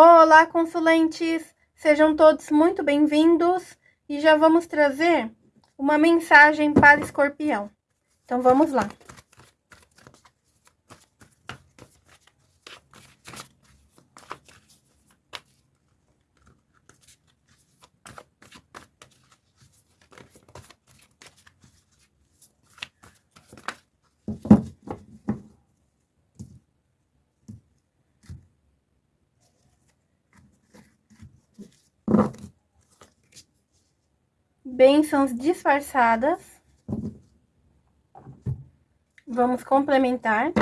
Olá, consulentes! Sejam todos muito bem-vindos e já vamos trazer uma mensagem para escorpião. Então, vamos lá. Bênçãos disfarçadas. Vamos complementar.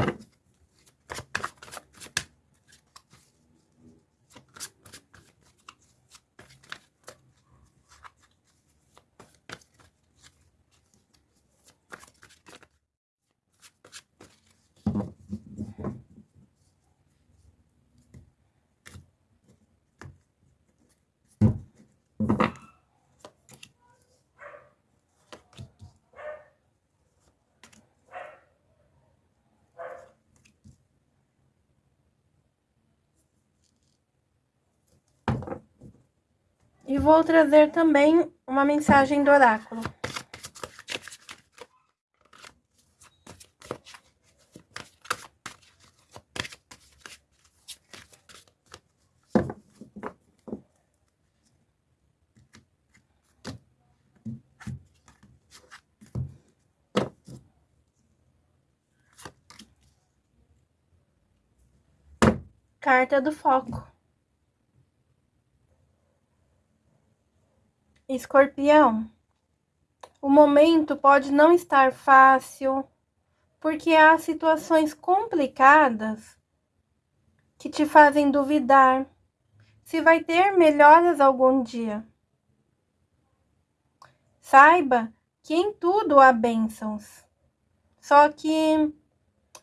E vou trazer também uma mensagem do oráculo. Carta do foco. Escorpião, o momento pode não estar fácil, porque há situações complicadas que te fazem duvidar se vai ter melhoras algum dia. Saiba que em tudo há bênçãos, só que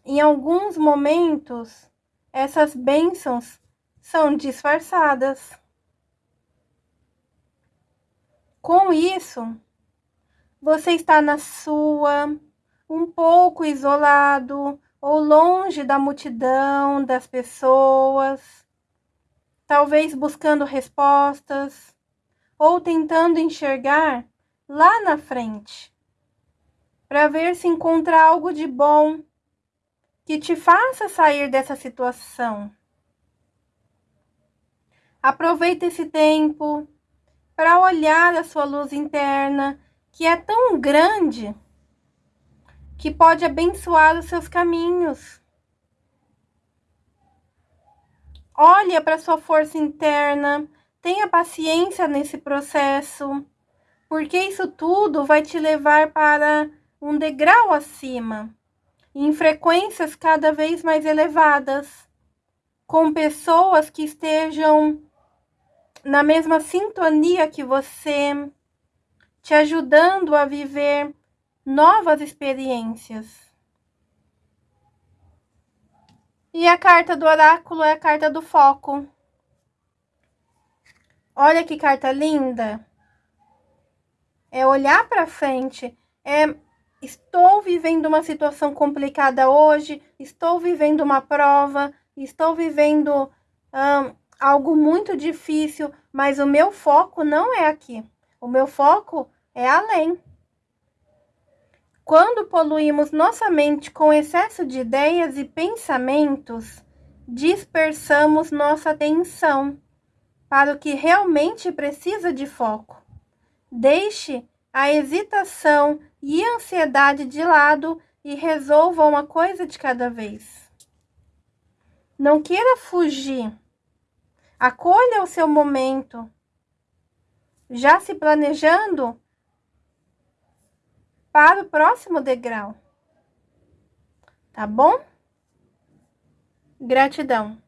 em alguns momentos essas bênçãos são disfarçadas. Com isso, você está na sua, um pouco isolado ou longe da multidão das pessoas, talvez buscando respostas ou tentando enxergar lá na frente, para ver se encontra algo de bom que te faça sair dessa situação. Aproveite esse tempo para olhar a sua luz interna, que é tão grande que pode abençoar os seus caminhos. Olha para sua força interna, tenha paciência nesse processo, porque isso tudo vai te levar para um degrau acima, em frequências cada vez mais elevadas, com pessoas que estejam na mesma sintonia que você, te ajudando a viver novas experiências. E a carta do oráculo é a carta do foco. Olha que carta linda. É olhar para frente, é estou vivendo uma situação complicada hoje, estou vivendo uma prova, estou vivendo algo muito difícil, mas o meu foco não é aqui. O meu foco é além. Quando poluímos nossa mente com excesso de ideias e pensamentos, dispersamos nossa atenção para o que realmente precisa de foco. Deixe a hesitação e ansiedade de lado e resolva uma coisa de cada vez. Não queira fugir Acolha o seu momento. Já se planejando para o próximo degrau. Tá bom? Gratidão.